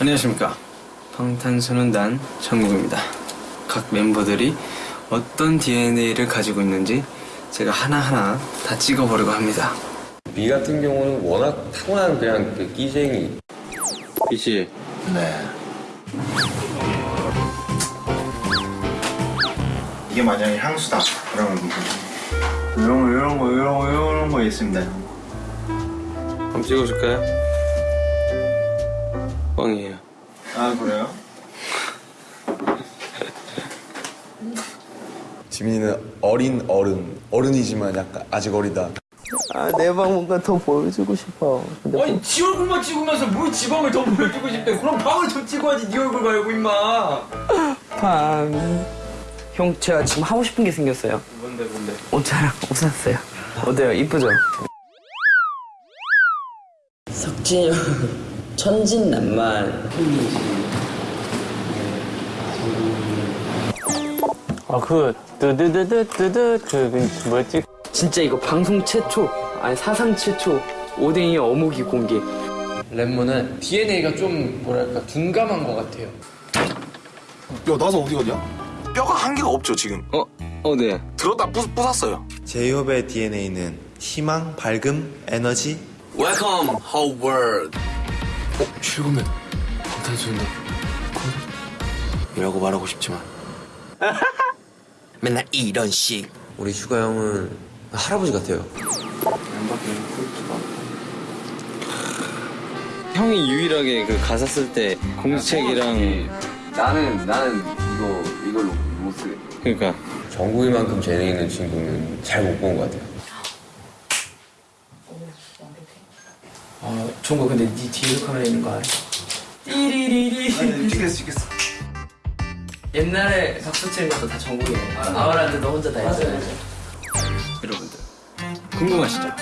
안녕하십니까 방탄소년단 정국입니다 각 멤버들이 어떤 DNA를 가지고 있는지 제가 하나하나 다 찍어보려고 합니다 미 같은 경우는 워낙 타고난 그냥 그 끼쟁이. 그치? 네. 이게 만약에 향수다. 그러면 이런 거, 이런 거, 이런 거, 이런 거 있습니다. 한번 찍어줄까요? 뻥이에요 아 그래요? 지민이는 어린 어른 어른이지만 약간 아직 어리다 내방 뭔가 더 보여주고 싶어. 근데 아니 지 얼굴만 찍으면서 뭘 지방을 더 보여주고 싶대 그럼 방을 더 찍어야지 네 얼굴 말고 임마 방. 형, 제가 지금 하고 싶은 게 생겼어요. 뭔데 뭔데 옷자랑 옷 샀어요. 어때요? 이쁘죠? 석진이 형, 천진난만. 아, 그, 뜨드드드드드, 그, 그, 뭐였지? 진짜 이거 방송 최초, 아니 사상 최초 오뎅이 어묵이 공개. 랩몬은 DNA가 좀 뭐랄까 둔감한 것 같아요 야 나서 어디 가냐? 뼈가 한 개가 없죠 지금 어? 어 네. 들었다 부 부쉈어요 제이홉의 DNA는 희망, 밝음, 에너지, Welcome whole world 어? 출근면 방탄소년단 이라고 말하고 싶지만 맨날 이런 식 우리 슈가 형은 할아버지 같아요. 형이 유일하게 그 가사 쓸 때 공책이랑 나는 나는 이거 이걸로 못 쓰게. 그러니까 정국이만큼 재능 있는 친구는 잘 못 본 것 같아요. 아, 종거 근데 네 뒤에 카메라 있는 거 알아? 띠리리리. 찍겠어, 찍겠어. 옛날에 박수 치는 것도 다 정국이네. 아우라한테 너 혼자 다 했어야지. 여러분들 궁금하시죠?